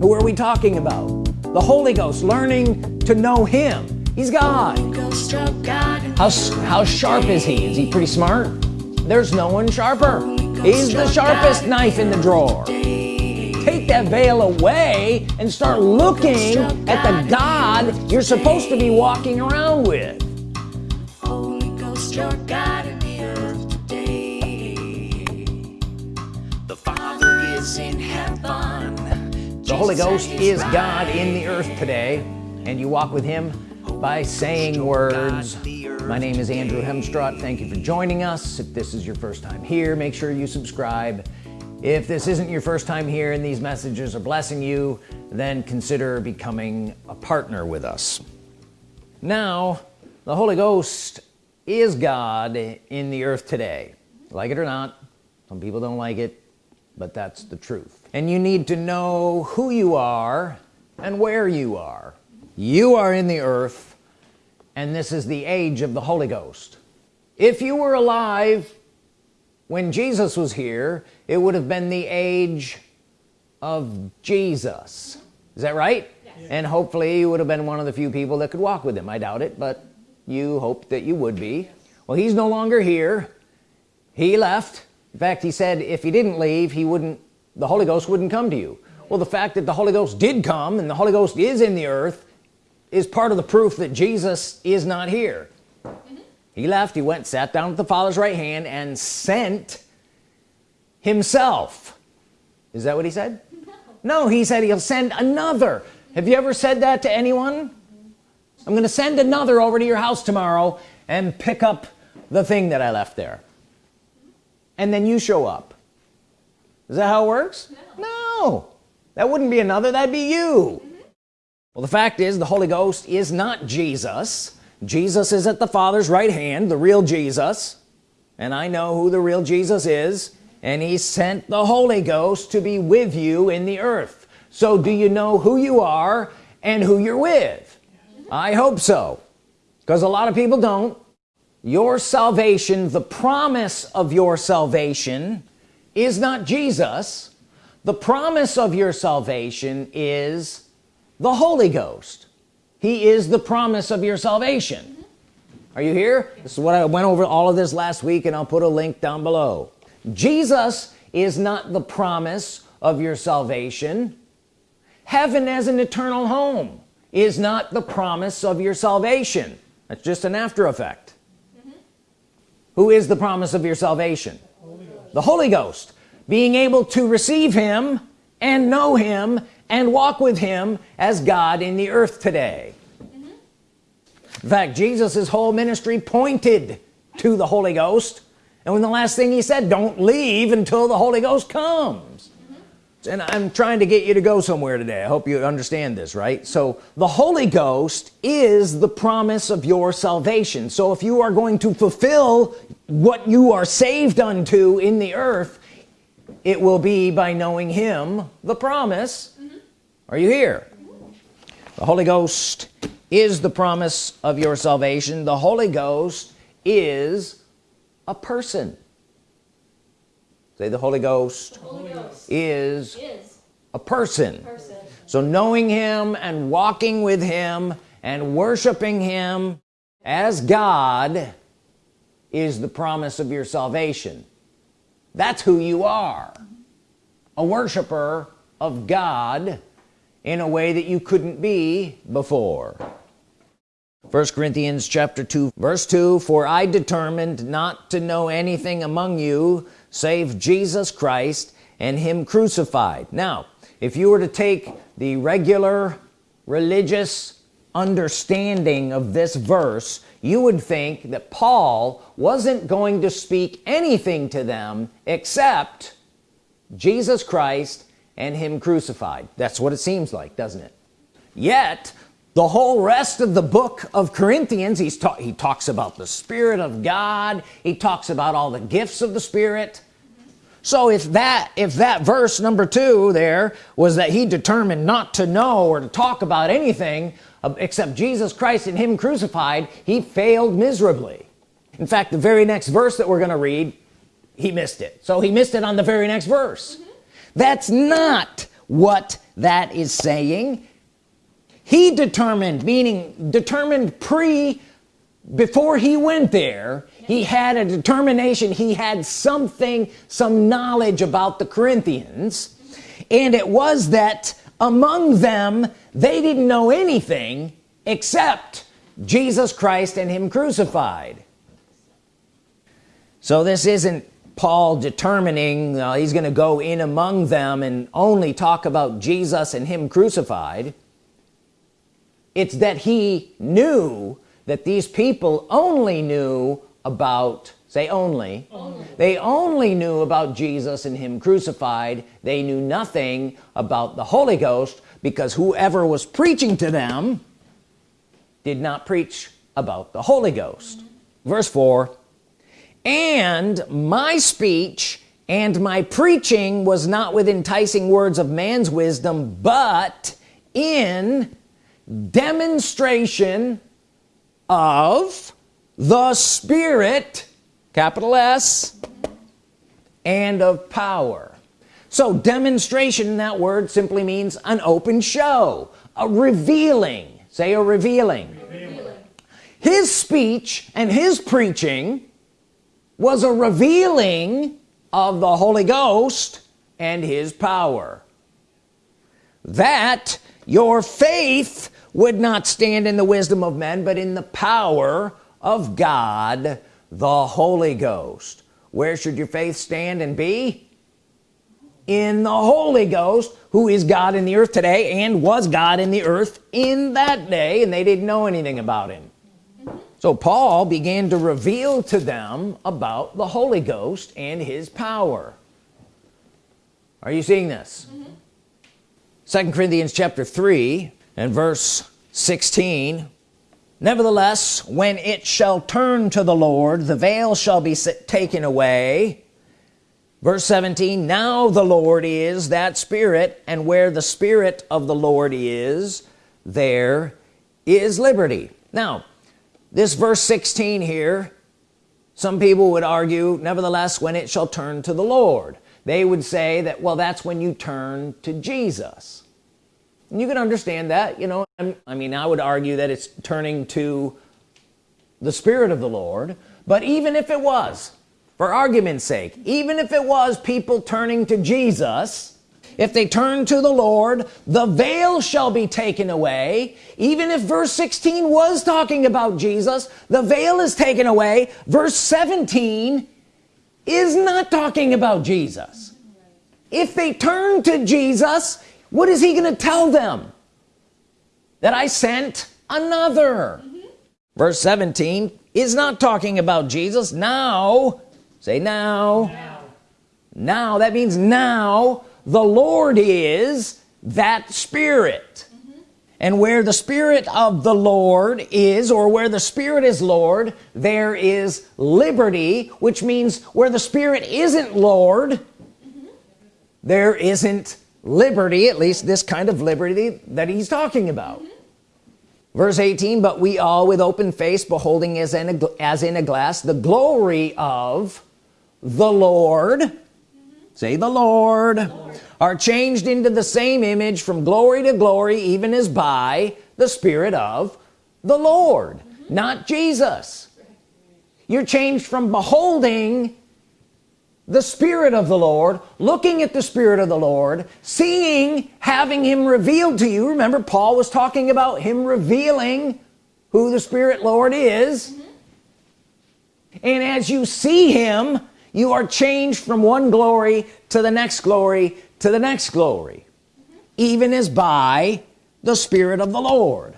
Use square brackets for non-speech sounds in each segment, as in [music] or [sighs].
who are we talking about? The Holy Ghost learning to know him. He's God. How, how sharp is he? Is he pretty smart? There's no one sharper. He's the sharpest knife in the drawer. Take that veil away and start looking at the God you're supposed to be walking around with. Holy Ghost, your God The Holy Ghost is God in the earth today, and you walk with Him by saying words. My name is Andrew Hemstrott. Thank you for joining us. If this is your first time here, make sure you subscribe if this isn't your first time here and these messages are blessing you then consider becoming a partner with us now the Holy Ghost is God in the earth today like it or not some people don't like it but that's the truth and you need to know who you are and where you are. You are in the earth and this is the age of the Holy Ghost. If you were alive when Jesus was here it would have been the age of Jesus. Is that right? Yes. and hopefully you would have been one of the few people that could walk with him. I doubt it but you hope that you would be. Well he's no longer here. He left. In fact he said if he didn't leave he wouldn't the Holy Ghost wouldn't come to you. Well the fact that the Holy Ghost did come and the Holy Ghost is in the earth is part of the proof that Jesus is not here. Mm -hmm. he left he went sat down at the father's right hand and sent himself. Is that what he said? No, no he said he'll send another. Have you ever said that to anyone? I'm gonna send another over to your house tomorrow and pick up the thing that I left there. And then you show up is that how it works? No, no. that wouldn't be another that'd be you. Mm -hmm. well the fact is the Holy Ghost is not Jesus. Jesus is at the Father's right hand the real Jesus. And I know who the real Jesus is and he sent the Holy Ghost to be with you in the earth. So do you know who you are and who you're with? I hope so because a lot of people don't. Your salvation the promise of your salvation is not Jesus. The promise of your salvation is the Holy Ghost. He is the promise of your salvation. Are you here? This is what I went over all of this last week and I'll put a link down below. Jesus is not the promise of your salvation. Heaven as an eternal home is not the promise of your salvation. That's just an after effect. Mm -hmm. who is the promise of your salvation the Holy Ghost being able to receive him and know him and walk with him as God in the earth today. Mm -hmm. in fact Jesus's whole ministry pointed to the Holy Ghost. And when the last thing he said don't leave until the Holy Ghost comes and I'm trying to get you to go somewhere today. I hope you understand this right? So the Holy Ghost is the promise of your salvation. So if you are going to fulfill what you are saved unto in the earth it will be by knowing him the promise. Mm -hmm. are you here? The Holy Ghost is the promise of your salvation. The Holy Ghost is a person say the Holy Ghost, the Holy Ghost is, is, a person. person. So knowing him and walking with him and worshiping him as God is the promise of your salvation. That's who you are. A worshiper of God in a way that you couldn't be before. First Corinthians chapter 2 verse 2 for I determined not to know anything among you save Jesus Christ and him crucified. Now if you were to take the regular religious understanding of this verse you would think that Paul wasn't going to speak anything to them except Jesus Christ and him crucified. That's what it seems like doesn't it? Yet the whole rest of the book of Corinthians he's he talks about the Spirit of God. He talks about all the gifts of the Spirit so if that if that verse number two there was that he determined not to know or to talk about anything except Jesus Christ and him crucified he failed miserably. In fact the very next verse that we're gonna read he missed it. So he missed it on the very next verse. Mm -hmm. that's not what that is saying. He determined meaning determined pre before he went there he had a determination. He had something some knowledge about the Corinthians. And it was that among them they didn't know anything except Jesus Christ and him crucified. So this isn't Paul determining uh, he's gonna go in among them and only talk about Jesus and him crucified. It's that he knew that these people only knew about say only. only they only knew about Jesus and him crucified they knew nothing about the Holy Ghost because whoever was preaching to them did not preach about the Holy Ghost mm -hmm. verse 4 and my speech and my preaching was not with enticing words of man's wisdom but in demonstration of the Spirit capital S and of power. So demonstration that word simply means an open show a revealing. Say a revealing, revealing. his speech and his preaching was a revealing of the Holy Ghost and his power. That your faith would not stand in the wisdom of men but in the power of God the Holy Ghost. Where should your faith stand and be? In the Holy Ghost who is God in the earth today and was God in the earth in that day and they didn't know anything about him. So Paul began to reveal to them about the Holy Ghost and his power. Are you seeing this? Mm -hmm. second Corinthians chapter 3 and verse 16 nevertheless when it shall turn to the Lord the veil shall be taken away. Verse 17 now the Lord is that spirit and where the spirit of the Lord is there is liberty. Now this verse 16 here some people would argue nevertheless when it shall turn to the Lord. They would say that well that's when you turn to Jesus you can understand that you know I mean I would argue that it's turning to the Spirit of the Lord but even if it was for argument's sake even if it was people turning to Jesus if they turn to the Lord the veil shall be taken away. Even if verse 16 was talking about Jesus the veil is taken away. Verse 17 is not talking about Jesus. If they turn to Jesus what is he gonna tell them that I sent another mm -hmm. verse 17 is not talking about Jesus now say now now, now that means now the Lord is that spirit mm -hmm. and where the Spirit of the Lord is or where the Spirit is Lord there is liberty which means where the Spirit isn't Lord mm -hmm. there isn't liberty at least this kind of liberty that he's talking about mm -hmm. verse 18 but we all with open face beholding as in a, as in a glass the glory of the Lord say the Lord, Lord, are changed into the same image from glory to glory even as by the Spirit of the Lord mm -hmm. not Jesus you're changed from beholding the Spirit of the Lord looking at the Spirit of the Lord seeing having him revealed to you remember Paul was talking about him revealing who the Spirit Lord is mm -hmm. and as you see him you are changed from one glory to the next glory to the next glory mm -hmm. even as by the Spirit of the Lord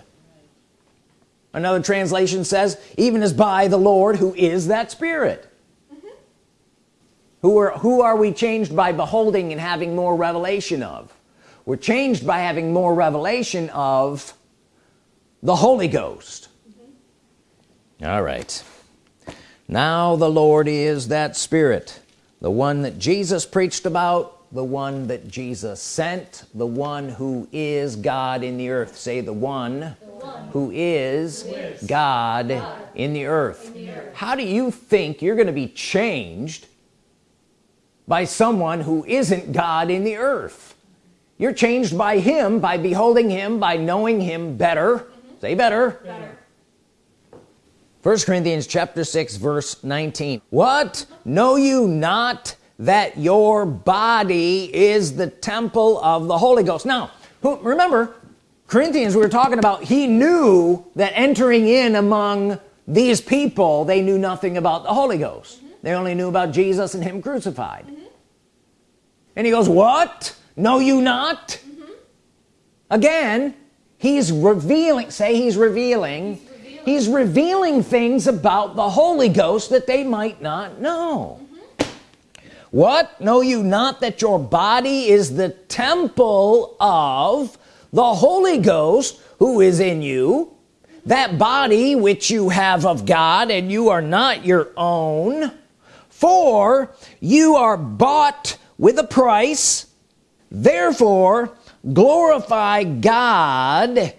another translation says even as by the Lord who is that Spirit. Who are who are we changed by beholding and having more revelation of? We're changed by having more revelation of the Holy Ghost. Mm -hmm. all right. Now the Lord is that spirit the one that Jesus preached about the one that Jesus sent the one who is God in the earth. Say the one, the one who is, who is God, God, in, the in the earth. How do you think you're gonna be changed by someone who isn't God in the earth you're changed by him by beholding him by knowing him better mm -hmm. say better, better. 1 Corinthians chapter 6 verse 19 what know you not that your body is the temple of the Holy Ghost now who, remember Corinthians we were talking about he knew that entering in among these people they knew nothing about the Holy Ghost mm -hmm. they only knew about Jesus and him crucified mm -hmm. And he goes what? Know you not? Mm -hmm. again he's revealing say he's revealing he's revealing. things about the Holy Ghost that they might not know. Mm -hmm. what? Know you not that your body is the temple of the Holy Ghost who is in you. That body which you have of God and you are not your own. For you are bought with a price. Therefore glorify God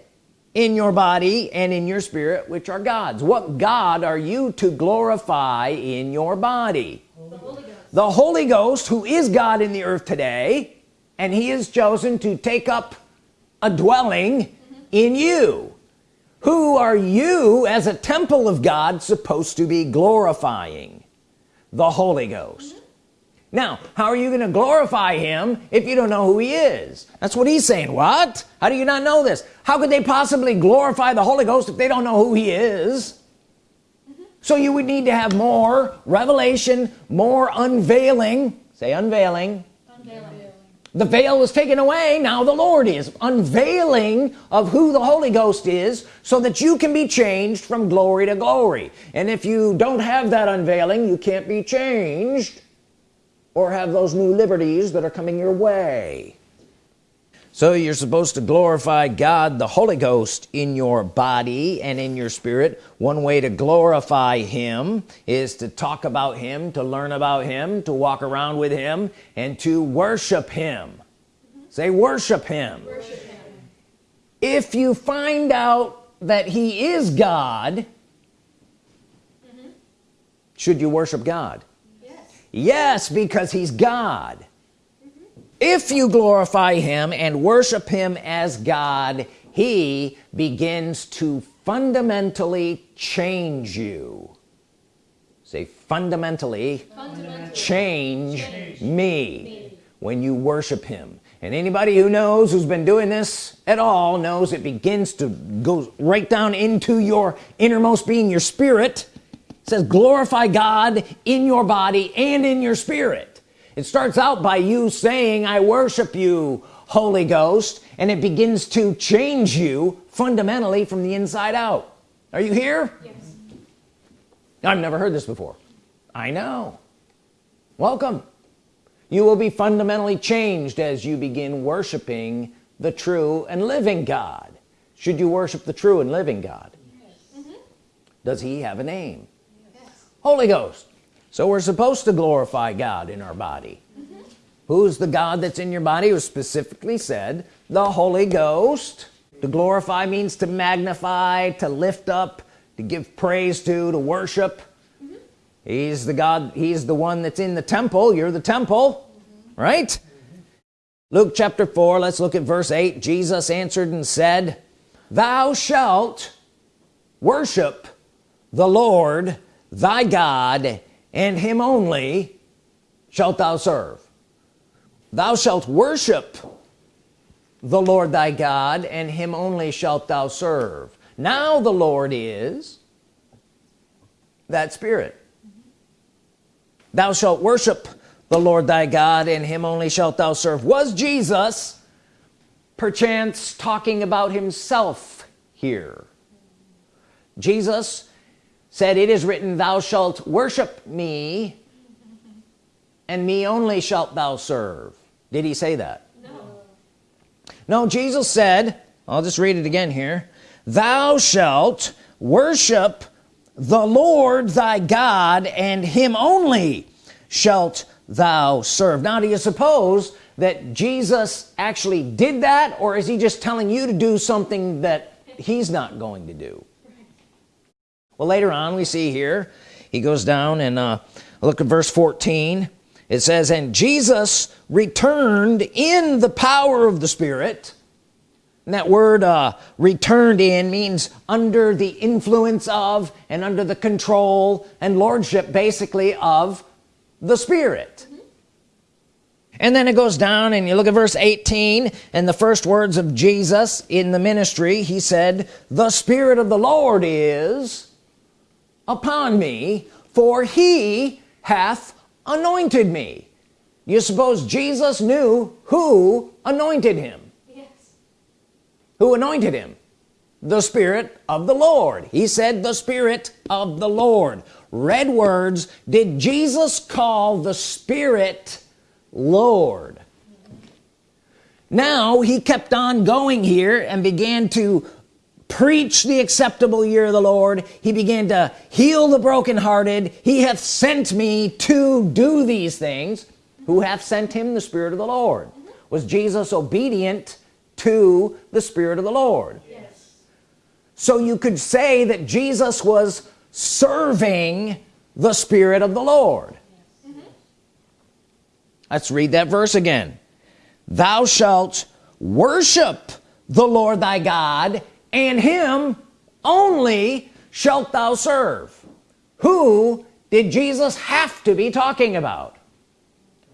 in your body and in your spirit which are God's. What God are you to glorify in your body? The Holy, Ghost, the Holy Ghost who is God in the earth today and he is chosen to take up a dwelling mm -hmm. in you. Who are you as a temple of God supposed to be glorifying? The Holy Ghost. mm -hmm now how are you going to glorify him if you don't know who he is? That's what he's saying. What? How do you not know this? How could they possibly glorify the Holy Ghost if they don't know who he is? So you would need to have more revelation more unveiling. Say unveiling, unveiling. the veil was taken away. Now the Lord is unveiling of who the Holy Ghost is so that you can be changed from glory to glory. And if you don't have that unveiling you can't be changed or have those new liberties that are coming your way so you're supposed to glorify God the Holy Ghost in your body and in your spirit one way to glorify him is to talk about him to learn about him to walk around with him and to worship him say worship him. worship him if you find out that he is God mm -hmm. should you worship God yes because he's God mm -hmm. if you glorify him and worship him as God he begins to fundamentally change you say fundamentally, fundamentally. Change, change, me. me when you worship him and anybody who knows who's been doing this at all knows it begins to go right down into your innermost being your spirit says glorify God in your body and in your spirit. It starts out by you saying I worship you Holy Ghost and it begins to change you fundamentally from the inside out. Are you here? Yes. I've never heard this before. I know. Welcome. You will be fundamentally changed as you begin worshiping the true and living God. Should you worship the true and living God? Yes. mm -hmm. does he have a name Holy Ghost. So we're supposed to glorify God in our body. Who's the God that's in your body? Who specifically said the Holy Ghost. To glorify means to magnify to lift up to give praise to to worship. Mm -hmm. he's the God he's the one that's in the temple. You're the temple mm -hmm. right? Luke chapter 4 let's look at verse 8 Jesus answered and said thou shalt worship the Lord thy God and him only shalt thou serve. Thou shalt worship the Lord thy God and him only shalt thou serve. Now the Lord is that spirit. Thou shalt worship the Lord thy God and him only shalt thou serve. Was Jesus perchance talking about himself here? Jesus said it is written thou shalt worship me and me only shalt thou serve. Did he say that? No. No Jesus said I'll just read it again here thou shalt worship the Lord thy God and him only shalt thou serve. Now do you suppose that Jesus actually did that or is he just telling you to do something that he's not going to do well later on we see here he goes down and uh, look at verse 14 it says and Jesus returned in the power of the Spirit. And that word uh, returned in means under the influence of and under the control and lordship basically of the Spirit. And then it goes down and you look at verse 18 and the first words of Jesus in the ministry he said the Spirit of the Lord is upon me for he hath anointed me. You suppose Jesus knew who anointed him? Yes. Who anointed him? The Spirit of the Lord. He said the Spirit of the Lord. Red words. Did Jesus call the Spirit Lord? Now he kept on going here and began to preach the acceptable year of the Lord. He began to heal the brokenhearted. He hath sent me to do these things. Who hath sent him? The Spirit of the Lord. Was Jesus obedient to the Spirit of the Lord? Yes. so you could say that Jesus was serving the Spirit of the Lord. Mm-hmm. Let's read that verse again. Thou shalt worship the Lord thy God and him only shalt thou serve. Who did Jesus have to be talking about?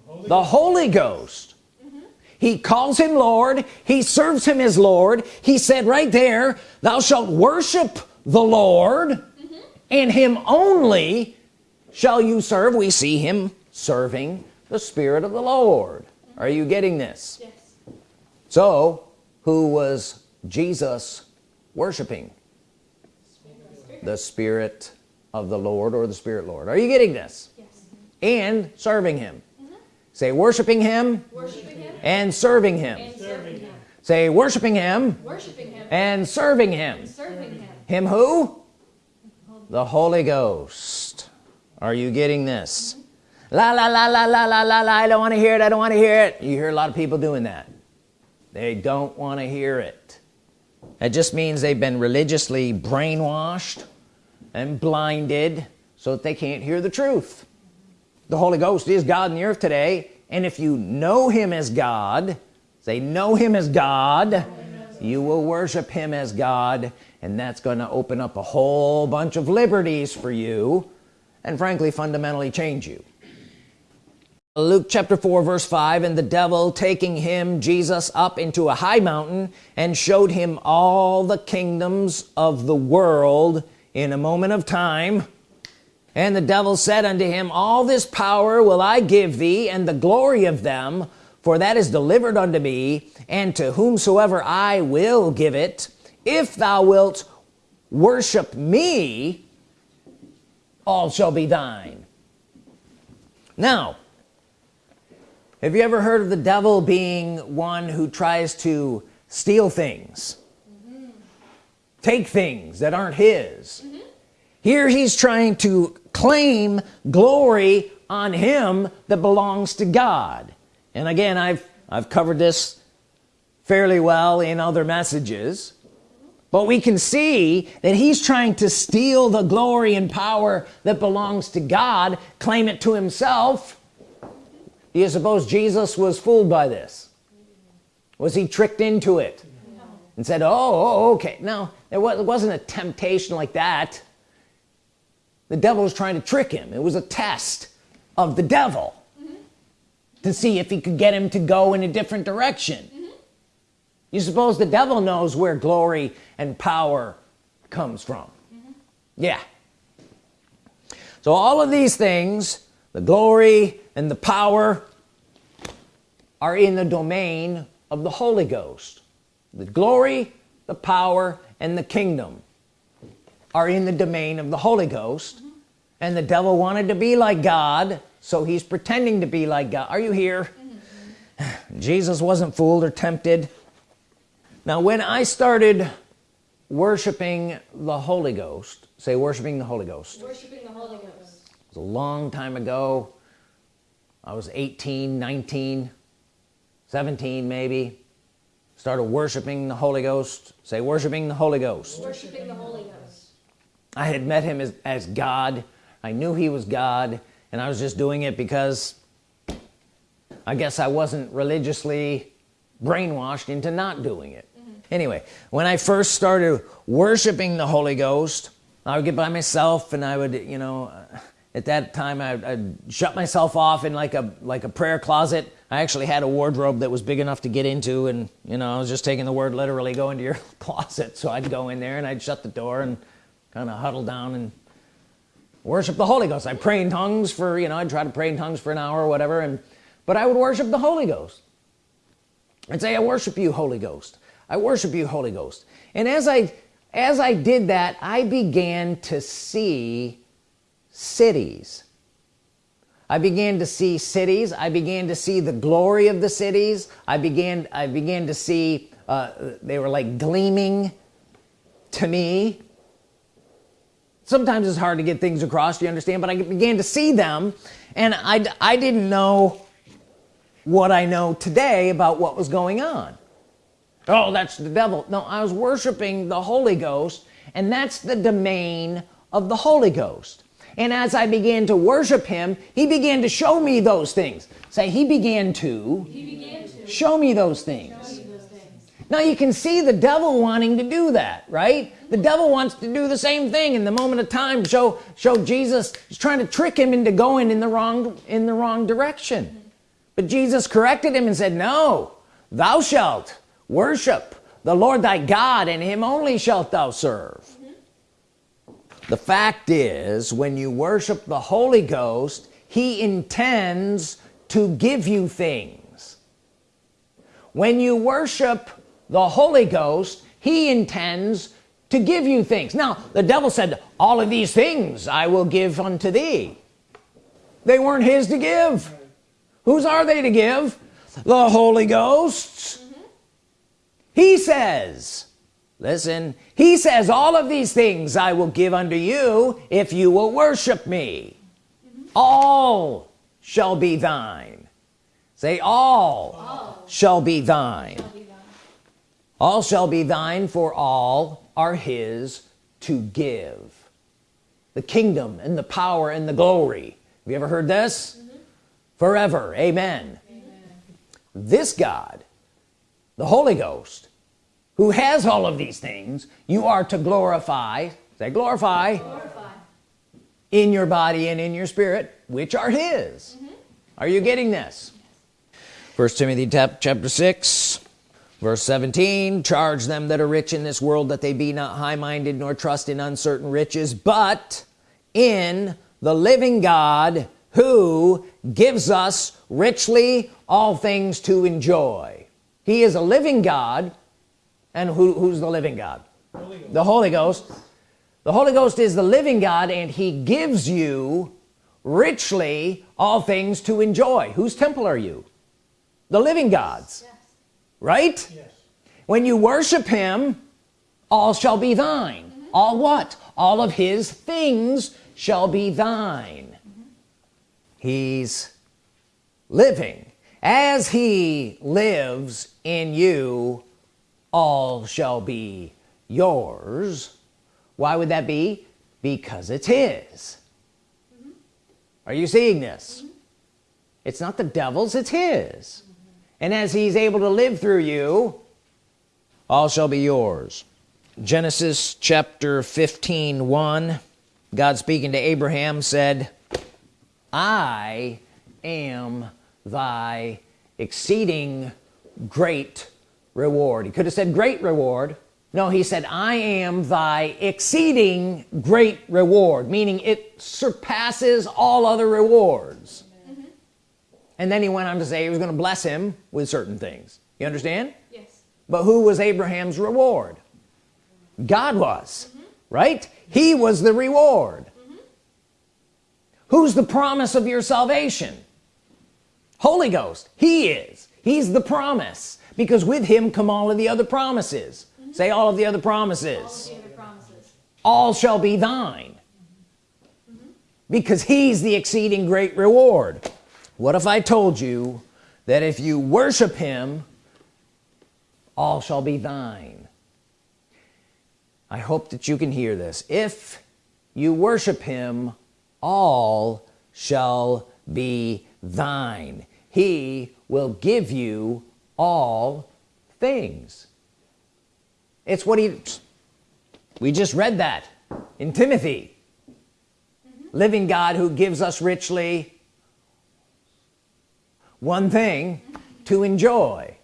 Holy the Holy Ghost. Mm -hmm. he calls him Lord. He serves him as Lord. He said right there thou shalt worship the Lord mm -hmm. and him only shall you serve. We see him serving the Spirit of the Lord. Are you getting this? Yes. so who was Jesus worshiping the Spirit of the Lord or the Spirit Lord. Are you getting this? Yes. and serving him. Mm -hmm. say worshiping him, worshiping him, and serving him, and serving him. say worshiping him, worshiping him, and serving him. and serving him. him who? The Holy Ghost. Are you getting this? Mm -hmm la la la la la la la la. I don't want to hear it. I don't want to hear it. You hear a lot of people doing that. They don't want to hear it it just means they've been religiously brainwashed and blinded so that they can't hear the truth. The Holy Ghost is God in the earth today and if you know him as God say know him as God you will worship him as God and that's going to open up a whole bunch of liberties for you and frankly fundamentally change you Luke chapter 4 verse 5 and the devil taking him Jesus up into a high mountain and showed him all the kingdoms of the world in a moment of time. And the devil said unto him all this power will I give thee and the glory of them for that is delivered unto me and to whomsoever I will give it if thou wilt worship me all shall be thine. Now have you ever heard of the devil being one who tries to steal things mm -hmm. take things that aren't his mm -hmm. here he's trying to claim glory on him that belongs to God and again I've I've covered this fairly well in other messages but we can see that he's trying to steal the glory and power that belongs to God claim it to himself do you suppose Jesus was fooled by this was he tricked into it no. and said oh, oh okay no there wasn't a temptation like that the devil was trying to trick him it was a test of the devil mm -hmm. to see if he could get him to go in a different direction mm -hmm. you suppose the devil knows where glory and power comes from mm -hmm. yeah so all of these things the glory and the power are in the domain of the Holy Ghost. The glory the power and the kingdom are in the domain of the Holy Ghost. And the devil wanted to be like God so he's pretending to be like God. Are you here. [sighs] Jesus wasn't fooled or tempted. Now when I started worshiping the Holy Ghost say worshiping the Holy Ghost. Worshiping the Holy Ghost. It was a long time ago. I was 18 19 17 maybe started worshiping the Holy Ghost. Say worshiping the Holy Ghost. Worshiping the Holy Ghost. I had met him as, as God. I knew he was God and I was just doing it because I guess I wasn't religiously brainwashed into not doing it. Mm -hmm. anyway when I first started worshiping the Holy Ghost I would get by myself and I would you know at that time I, I'd shut myself off in like a like a prayer closet. I actually had a wardrobe that was big enough to get into and you know I was just taking the word literally go into your [laughs] closet. So I'd go in there and I'd shut the door and kind of huddle down and worship the Holy Ghost. I pray in tongues for you know I'd try to pray in tongues for an hour or whatever and but I would worship the Holy Ghost. I'd say I worship you Holy Ghost. I worship you Holy Ghost. And as I as I did that I began to see cities. I began to see cities. I began to see the glory of the cities. I began I began to see uh, they were like gleaming to me. Sometimes it's hard to get things across you understand? But I began to see them and I, I didn't know what I know today about what was going on. Oh that's the devil. No I was worshiping the Holy Ghost and that's the domain of the Holy Ghost and as I began to worship him he began to show me those things. Say he began to, he began to show me those things. now you can see the devil wanting to do that right? The devil wants to do the same thing. In the moment of time show show Jesus he's trying to trick him into going in the wrong in the wrong direction. But Jesus corrected him and said no thou shalt worship the Lord thy God and him only shalt thou serve the fact is when you worship the Holy Ghost he intends to give you things. When you worship the Holy Ghost he intends to give you things. Now the devil said all of these things I will give unto thee. They weren't his to give. Whose are they to give? The Holy Ghosts. Mm -hmm. he says listen he says all of these things I will give unto you if you will worship me mm -hmm. all shall be thine say all, all. Shall, be thine. shall be thine all shall be thine for all are his to give the kingdom and the power and the glory have you ever heard this mm -hmm. forever amen. amen this God the Holy Ghost who has all of these things you are to glorify say glorify, glorify. in your body and in your spirit which are his mm -hmm. are you getting this first Timothy chapter 6 verse 17 charge them that are rich in this world that they be not high-minded nor trust in uncertain riches but in the living God who gives us richly all things to enjoy he is a living God and who, who's the living God? Holy the Holy Ghost. The Holy Ghost is the living God and he gives you richly all things to enjoy. Whose temple are you? The living God's. Yes. right? Yes. when you worship him all shall be thine. Mm -hmm. all what? All of his things shall be thine. Mm -hmm. he's living. As he lives in you all shall be yours why would that be because it's his mm -hmm. are you seeing this mm -hmm. it's not the devil's it's his mm -hmm. and as he's able to live through you all shall be yours Genesis chapter 15 1 God speaking to Abraham said I am thy exceeding great reward. He could have said great reward. No he said I am thy exceeding great reward meaning it surpasses all other rewards. Mm -hmm. and then he went on to say he was going to bless him with certain things. You understand? Yes. But who was Abraham's reward? God was mm -hmm. right? He was the reward. Mm -hmm. who's the promise of your salvation? Holy Ghost. He is. He's the promise because with him come all of the other promises. Mm -hmm. say all of the other promises. All, other promises. all shall be thine. Mm -hmm. because he's the exceeding great reward. What if I told you that if you worship him all shall be thine? I hope that you can hear this. If you worship him all shall be thine. He will give you all things. It's what he we just read that in Timothy. Mm -hmm. living God who gives us richly one thing to enjoy.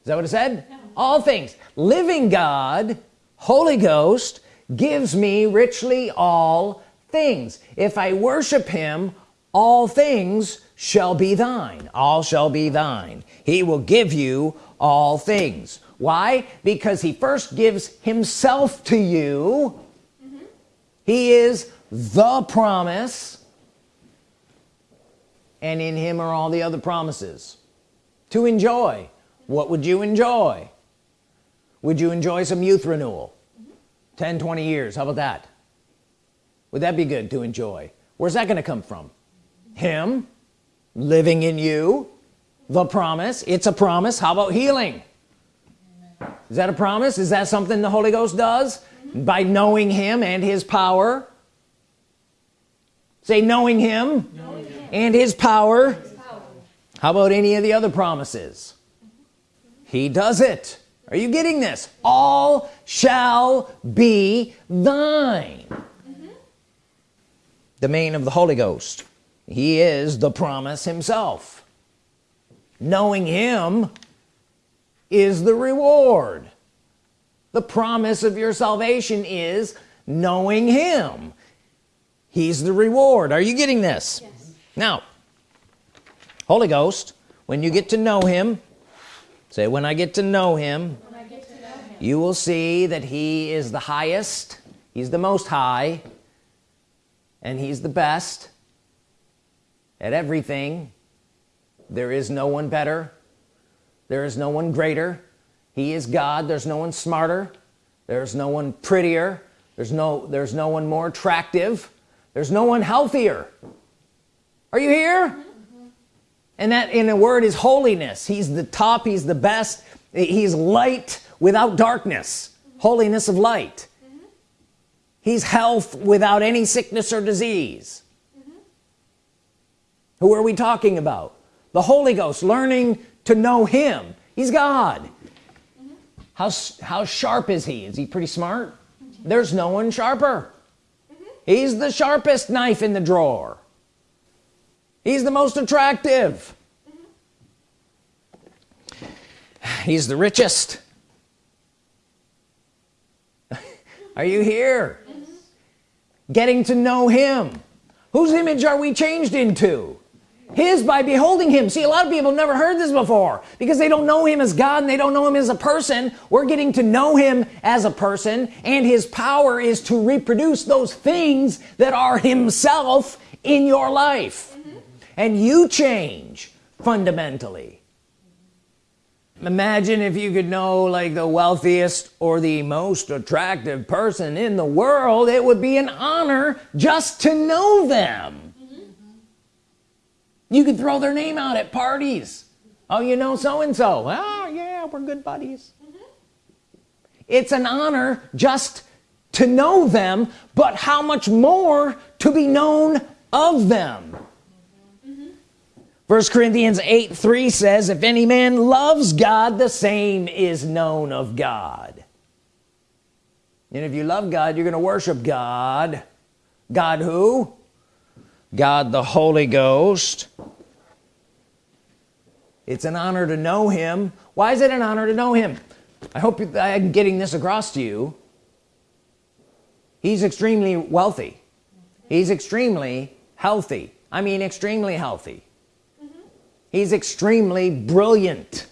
Is that what it said? No. all things. Living God Holy Ghost gives me richly all things. If I worship him all things shall be thine. All shall be thine. He will give you all things. Why? Because he first gives himself to you. Mm -hmm. he is the promise. And in him are all the other promises. To enjoy. What would you enjoy? Would you enjoy some youth renewal? Mm -hmm. 10 20 years. How about that? Would that be good to enjoy? Where's that going to come from? Him living in you the promise it's a promise. How about healing? Is that a promise? Is that something the Holy Ghost does? By knowing him and his power? Say knowing him, knowing him. and his power. his power how about any of the other promises? He does it. Are you getting this? All shall be thine. Mm -hmm. the main of the Holy Ghost he is the promise himself. Knowing him is the reward. The promise of your salvation is knowing him. He's the reward. Are you getting this? Yes. now Holy Ghost when you get to know him say when I get to know him, to know him you will see that he is the highest he's the most high and he's the best at everything there is no one better. There is no one greater. He is God. There's no one smarter. There's no one prettier. There's no there's no one more attractive. There's no one healthier. Are you here? Mm -hmm. and that in a word is holiness. He's the top. He's the best. He's light without darkness. Mm -hmm. holiness of light. Mm -hmm. he's health without any sickness or disease who are we talking about? The Holy Ghost learning to know him. He's God. Mm -hmm. how, how sharp is he? Is he pretty smart? There's no one sharper. Mm -hmm. he's the sharpest knife in the drawer. He's the most attractive. He's the richest. [laughs] Are you here? Getting to know him. Whose image are we changed into his by beholding him. See a lot of people never heard this before. Because they don't know him as God and they don't know him as a person. We're getting to know him as a person. And his power is to reproduce those things that are himself in your life. Mm -hmm. and you change fundamentally. Imagine if you could know like the wealthiest or the most attractive person in the world. It would be an honor just to know them you could throw their name out at parties. Oh you know so-and-so. Oh yeah we're good buddies. Mm -hmm. it's an honor just to know them but how much more to be known of them. First mm -hmm. Corinthians 8 3 says if any man loves God the same is known of God. And if you love God you're gonna worship God. God who God the Holy Ghost. It's an honor to know him. Why is it an honor to know him? I hope I'm getting this across to you. He's extremely wealthy. He's extremely healthy. I mean extremely healthy. Mm -hmm. he's extremely brilliant.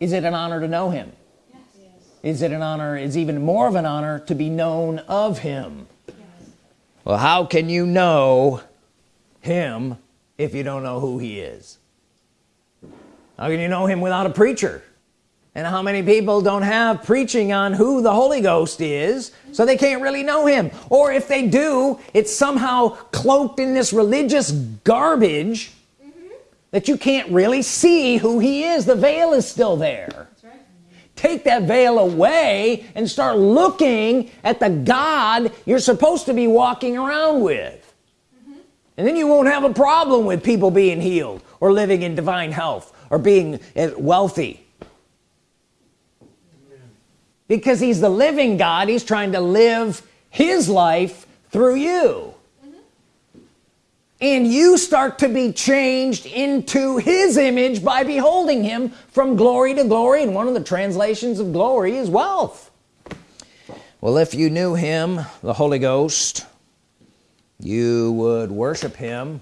Is it an honor to know him? Yes. is it an honor is even more of an honor to be known of him well how can you know him if you don't know who he is? How can you know him without a preacher? And how many people don't have preaching on who the Holy Ghost is so they can't really know him? Or if they do it's somehow cloaked in this religious garbage mm -hmm. that you can't really see who he is. The veil is still there take that veil away and start looking at the God you're supposed to be walking around with mm -hmm. and then you won't have a problem with people being healed or living in divine health or being eh, wealthy because he's the living God he's trying to live his life through you and you start to be changed into his image by beholding him from glory to glory. And one of the translations of glory is wealth. Well if you knew him the Holy Ghost you would worship him.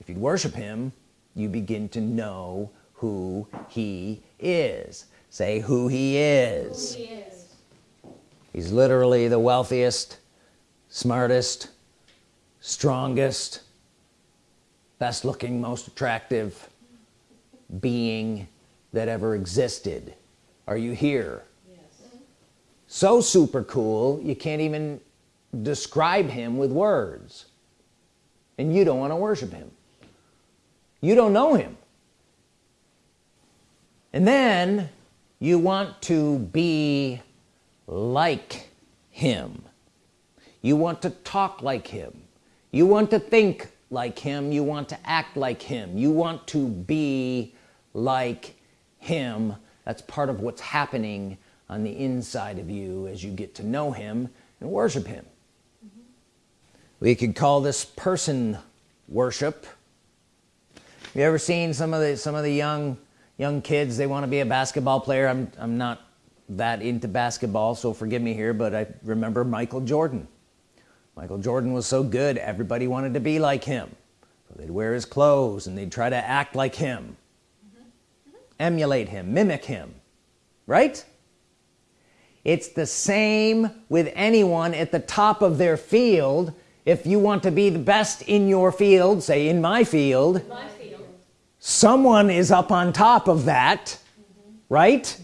If you'd worship him you begin to know who he is. Say who he is, who he is. he's literally the wealthiest smartest strongest best looking most attractive being that ever existed. Are you here? Yes. so super cool you can't even describe him with words. And you don't want to worship him. You don't know him. And then you want to be like him. You want to talk like him. You want to think like him. You want to act like him. You want to be like him. That's part of what's happening on the inside of you as you get to know him and worship him. Mm -hmm. we could call this person worship. You ever seen some of the some of the young young kids? They want to be a basketball player. I'm, I'm not that into basketball so forgive me here but I remember Michael Jordan Michael Jordan was so good everybody wanted to be like him so they'd wear his clothes and they'd try to act like him mm -hmm. emulate him mimic him right it's the same with anyone at the top of their field if you want to be the best in your field say in my field, my field. someone is up on top of that mm -hmm. right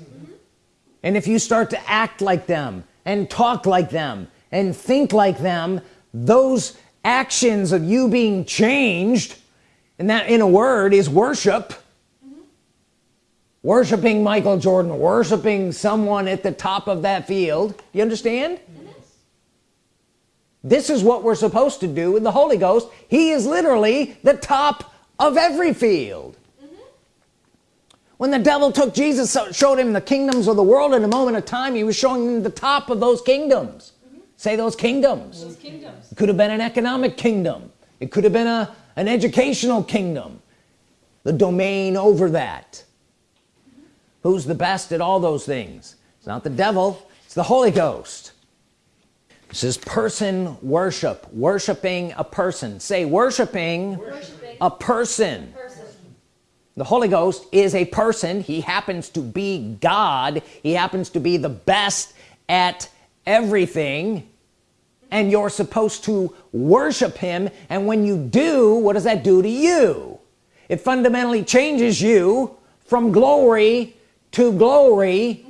and if you start to act like them and talk like them and think like them those actions of you being changed and that in a word is worship. Mm -hmm. worshiping Michael Jordan worshiping someone at the top of that field. You understand? This is what we're supposed to do with the Holy Ghost. He is literally the top of every field. When the devil took Jesus showed him the kingdoms of the world in a moment of time he was showing him the top of those kingdoms say those kingdoms, those kingdoms. it could have been an economic kingdom. It could have been a an educational kingdom. The domain over that. Who's the best at all those things? It's not the devil. It's the Holy Ghost. This is person worship. Worshiping a person. Say worshiping, worshiping. a person. person. The Holy Ghost is a person. He happens to be God. He happens to be the best at everything and you're supposed to worship him. And when you do what does that do to you? It fundamentally changes you from glory to glory.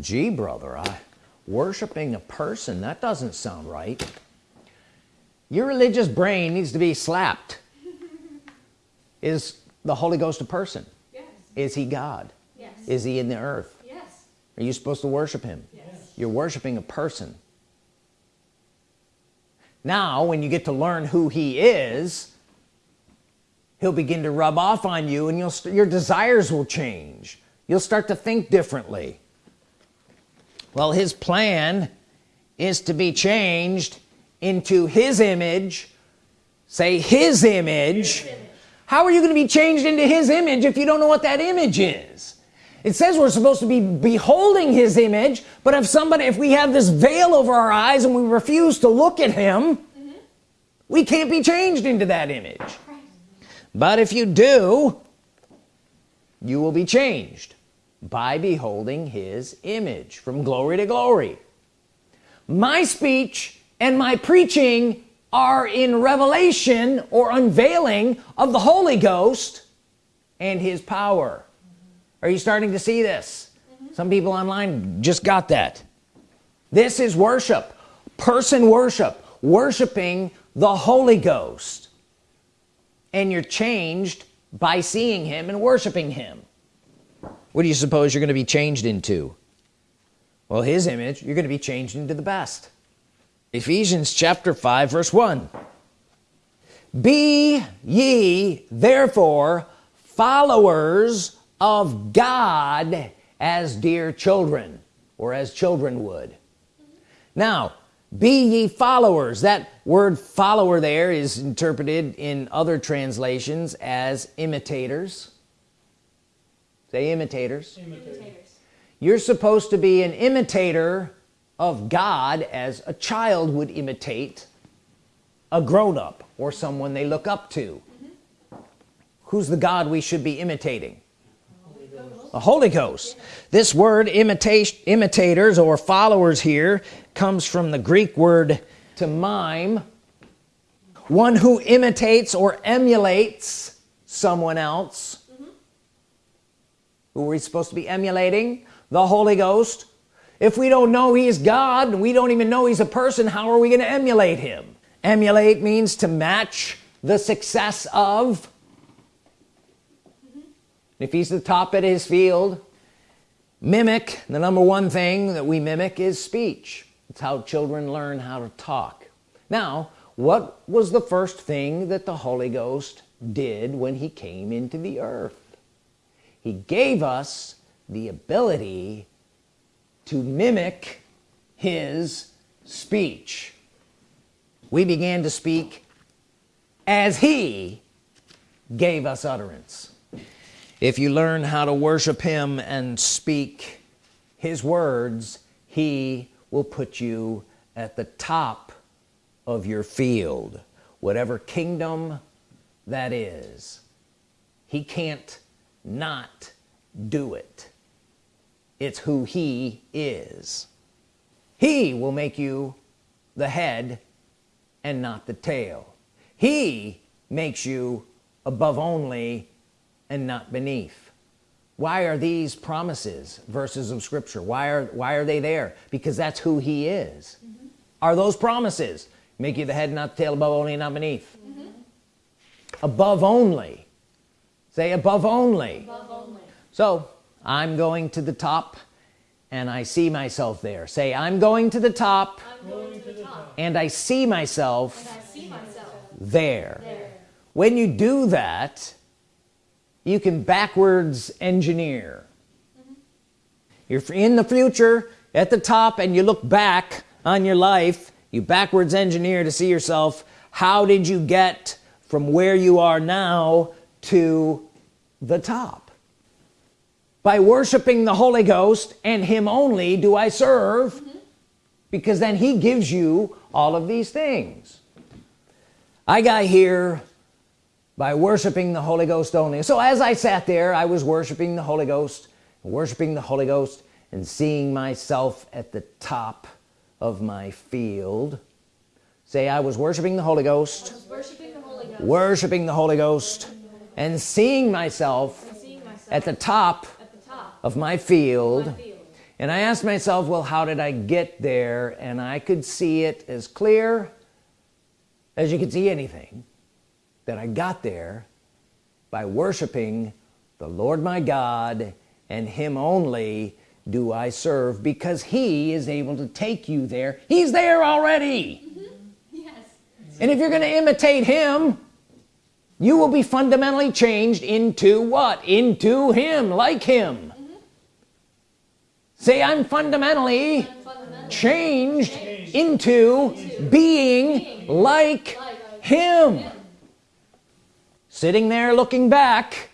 Gee brother I worshiping a person that doesn't sound right. Your religious brain needs to be slapped. Is the Holy Ghost a person? Yes. is he God? Yes. is he in the earth? Yes. are you supposed to worship him? Yes. you're worshiping a person now when you get to learn who he is he'll begin to rub off on you and you'll your desires will change. You'll start to think differently. Well his plan is to be changed into his image. Say his image, his image. how are you going to be changed into his image if you don't know what that image is it says we're supposed to be beholding his image but if somebody if we have this veil over our eyes and we refuse to look at him mm -hmm. we can't be changed into that image. But if you do you will be changed by beholding his image from glory to glory. My speech and my preaching are in revelation or unveiling of the Holy Ghost and his power are you starting to see this? Mm -hmm. some people online just got that. This is worship. Person worship. Worshiping the Holy Ghost. And you're changed by seeing him and worshiping him. What do you suppose you're going to be changed into? Well his image you're going to be changed into the best. Ephesians chapter 5 verse 1 be ye therefore followers of God as dear children or as children would. Now be ye followers. That word follower there is interpreted in other translations as imitators. Say imitators, imitators. you're supposed to be an imitator of God as a child would imitate a grown-up or someone they look up to. Mm -hmm. who's the God we should be imitating the Holy Ghost. This word imitation imitators or followers here comes from the Greek word to mime. One who imitates or emulates someone else. Mm -hmm. who are we supposed to be emulating? The Holy Ghost. If we don't know he's God and we don't even know he's a person how are we going to emulate him? Emulate means to match the success of if he's the top at his field mimic the number one thing that we mimic is speech. It's how children learn how to talk. Now what was the first thing that the Holy Ghost did when he came into the earth? He gave us the ability to mimic his speech. We began to speak as he gave us utterance if you learn how to worship him and speak his words he will put you at the top of your field. Whatever kingdom that is he can't not do it. It's who he is. He will make you the head and not the tail. He makes you above only and not beneath why are these promises verses of Scripture why are why are they there because that's who he is mm -hmm. are those promises make you the head not the tail above only not beneath mm -hmm. above only say above only. above only so I'm going to the top and I see myself there say I'm going to the top, to the top. and I see myself, I see myself there. there when you do that you can backwards engineer mm -hmm. you're in the future at the top and you look back on your life you backwards engineer to see yourself how did you get from where you are now to the top by worshiping the Holy Ghost and him only do I serve mm -hmm. because then he gives you all of these things I got here by worshiping the Holy Ghost only. So as I sat there I was worshiping the Holy Ghost worshiping the Holy Ghost and seeing myself at the top of my field. Say I was worshiping the Holy Ghost, worshiping, the Holy Ghost. worshiping the Holy Ghost and seeing myself, seeing myself at, the top at the top of my field, my field. And I asked myself well how did I get there? And I could see it as clear as you could see anything that I got there by worshiping the Lord my God and him only do I serve because he is able to take you there he's there already mm -hmm. yes and if you're going to imitate him you will be fundamentally changed into what into him like him mm -hmm. say I'm fundamentally, I'm fundamentally changed, changed into, into being, being like, like him. him sitting there looking back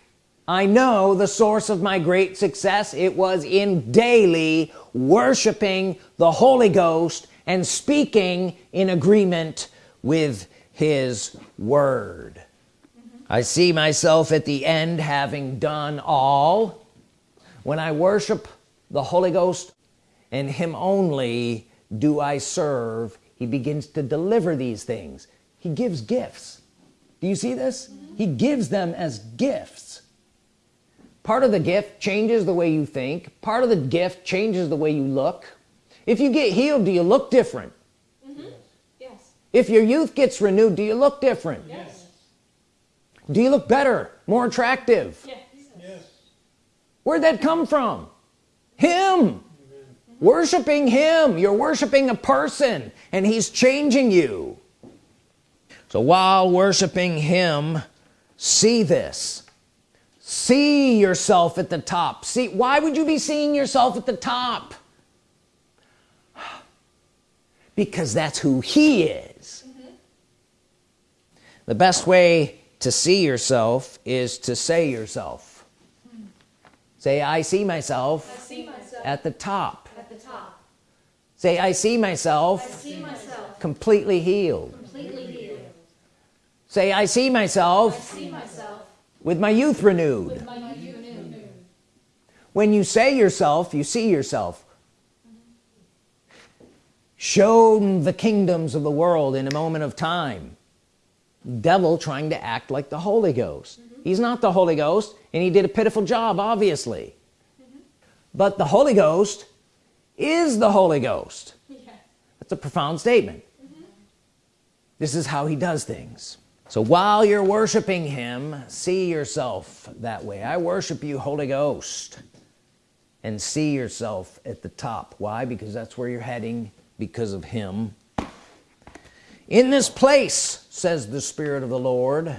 I know the source of my great success. It was in daily worshiping the Holy Ghost and speaking in agreement with his word. Mm -hmm. I see myself at the end having done all. When I worship the Holy Ghost and him only do I serve? He begins to deliver these things. He gives gifts. Do you see this? mm -hmm he gives them as gifts. Part of the gift changes the way you think. Part of the gift changes the way you look. If you get healed do you look different? Mm -hmm. yes. If your youth gets renewed do you look different? Yes. Do you look better more attractive? Yes, yes. where'd that come from? Him. Mm -hmm. worshiping him. You're worshiping a person and he's changing you. So while worshiping him see this. See yourself at the top. See why would you be seeing yourself at the top? [sighs] Because that's who he is. Mm-hmm. The best way to see yourself is to say yourself. Say I see myself I see myself at the top. At the top. say I see I myself see myself completely healed. Say I see I myself see myself with my youth renewed. with my youth renewed. when you say yourself you see yourself. Shown the kingdoms of the world in a moment of time. Devil trying to act like the Holy Ghost. Mm-hmm. He's not the Holy Ghost and he did a pitiful job obviously. Mm-hmm. But the Holy Ghost is the Holy Ghost. [laughs] That's a profound statement. Mm-hmm. This is how he does things so while you're worshiping him see yourself that way. I worship you Holy Ghost. And see yourself at the top. Why? Because that's where you're heading because of him. In this place says the Spirit of the Lord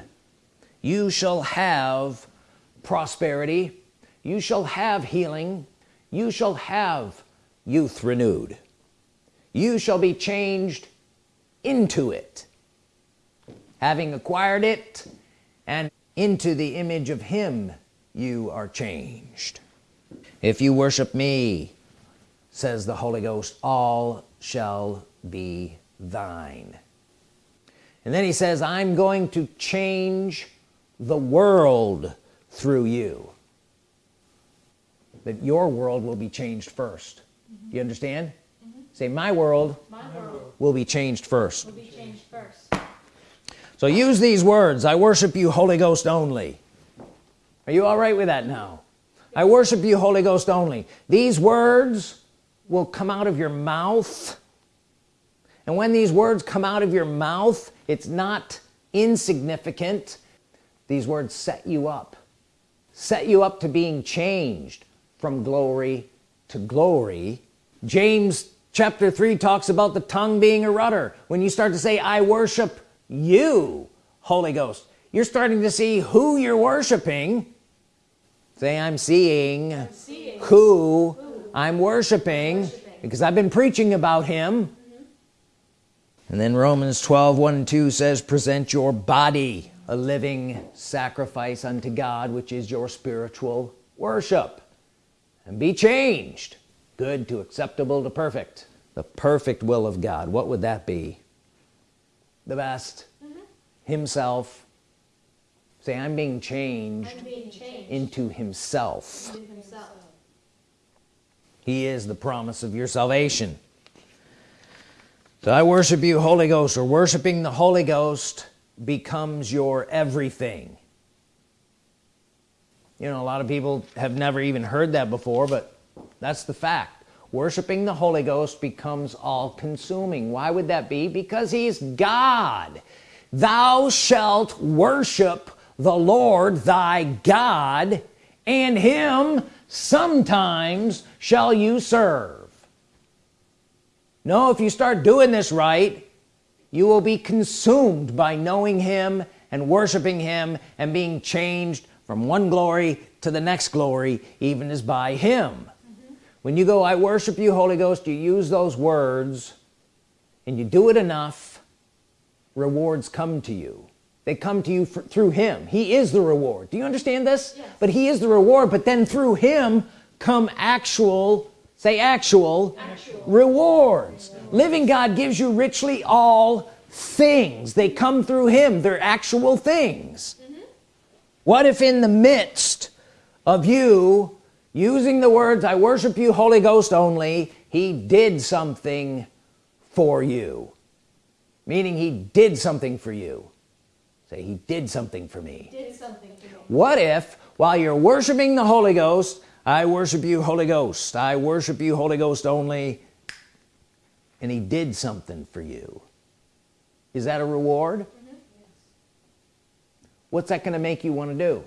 you shall have prosperity. You shall have healing. You shall have youth renewed. You shall be changed into it having acquired it and into the image of him you are changed. If you worship me says the Holy Ghost all shall be thine. And then he says I'm going to change the world through you. That your world will be changed 1st you understand? Mm-hmm. Say my world My world will be changed first. will be changed first. So use these words I worship you Holy Ghost only. Are you all right with that now? I worship you Holy Ghost only. These words will come out of your mouth. And when these words come out of your mouth it's not insignificant. These words set you up set you up to being changed from glory to glory. James chapter 3 talks about the tongue being a rudder. When you start to say I worship you Holy Ghost. You're starting to see who you're worshiping. Say I'm seeing Seeing who I'm worshiping because I've been preaching about him. Mm-hmm. And then Romans 12 1 and 2 says present your body a living sacrifice unto God which is your spiritual worship. And be changed. Good to acceptable to perfect. The perfect will of God. What would that be the best. Mm-hmm. Himself. Say I'm being changed and being changed into himself. into himself. he is the promise of your salvation. So I worship you Holy Ghost or worshiping the Holy Ghost becomes your everything. You know a lot of people have never even heard that before but that's the fact worshiping the Holy Ghost becomes all-consuming. Why would that be? Because he's God. Thou shalt worship the Lord thy God and him sometimes shall you serve. No if you start doing this right you will be consumed by knowing him and worshiping him and being changed from one glory to the next glory even as by him when you go I worship you Holy Ghost you use those words and you do it enough rewards come to you. They come to you for, through him. He is the reward. Do you understand this? Yes. but he is the reward but then through him come actual say actual, Actual. rewards. Living God gives you richly all things. They come through him. They're actual things. Mm-hmm. What if in the midst of you using the words I worship you Holy Ghost only he did something for you. Meaning he did something for you. Say he did something for me. Did something to me. what if while you're worshiping the Holy Ghost I worship you Holy Ghost I worship you Holy Ghost only and he did something for you? Is that a reward? Mm-hmm. What's that gonna make you want to do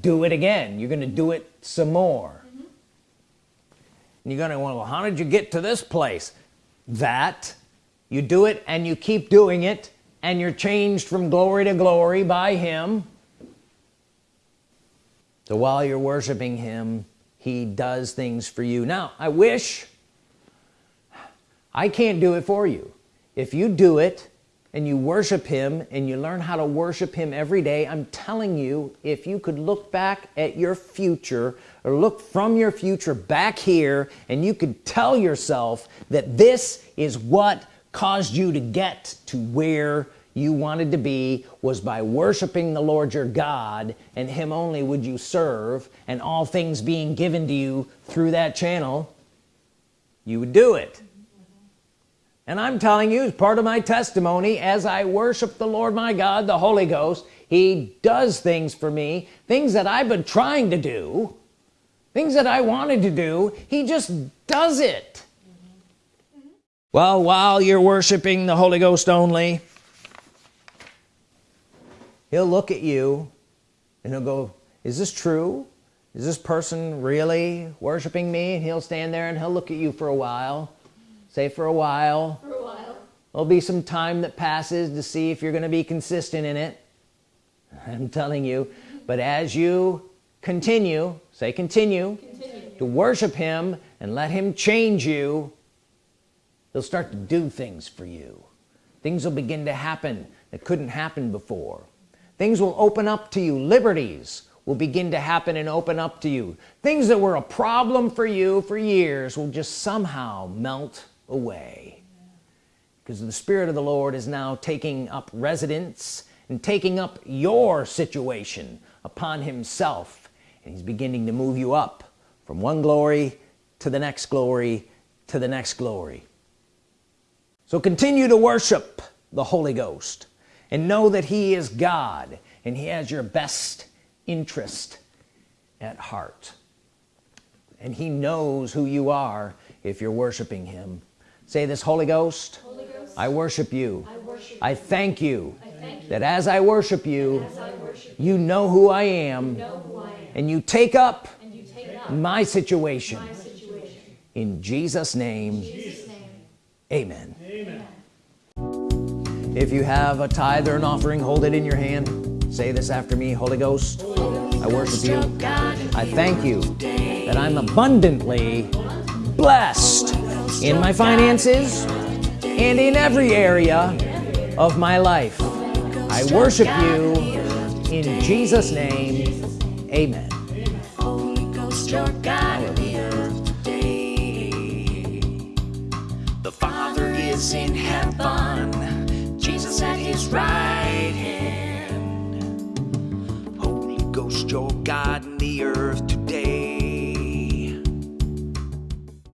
do it again. You're gonna do it some more. And you're gonna well how did you get to this place? That you do it and you keep doing it and you're changed from glory to glory by him. So while you're worshiping him he does things for you. Now I wish I can't do it for you. If you do it and you worship him and you learn how to worship him every day I'm telling you if you could look back at your future or look from your future back here and you could tell yourself that this is what caused you to get to where you wanted to be was by worshiping the Lord your God and him only would you serve and all things being given to you through that channel you would do it and I'm telling you as part of my testimony as I worship the Lord my God the Holy Ghost he does things for me things that I've been trying to do things that I wanted to do he just does it. Well while you're worshiping the Holy Ghost only he'll look at you and he'll go is this true? Is this person really worshiping me? And he'll stand there and he'll look at you for a while say for a while. For a while. there'll be some time that passes to see if you're gonna be consistent in it. I'm telling you. But as you continue say continue Continue. to worship him and let him change you he'll start to do things for you. Things will begin to happen that couldn't happen before. Things will open up to you. Liberties will begin to happen and open up to you. Things that were a problem for you for years will just somehow melt away. Because the Spirit of the Lord is now taking up residence and taking up your situation upon himself. And he's beginning to move you up from one glory to the next glory to the next glory. So continue to worship the Holy Ghost and know that he is God and he has your best interest at heart. And he knows who you are if you're worshiping him say this Holy Ghost Holy Ghost. I worship you I worship. I thank you I thank you. that as I worship you As I worship you know who I am you, know am. and you take up And you take up my situation my situation. in Jesus name In Jesus' name. amen if you have a tithe or an offering hold it in your hand say this after me Holy Ghost I worship you I thank you that I'm abundantly blessed in my finances and in every area of my life I worship you in Jesus name amen Holy Ghost, your God in the today. Father is in heaven, Jesus at his right hand. Holy Ghost, your God in the earth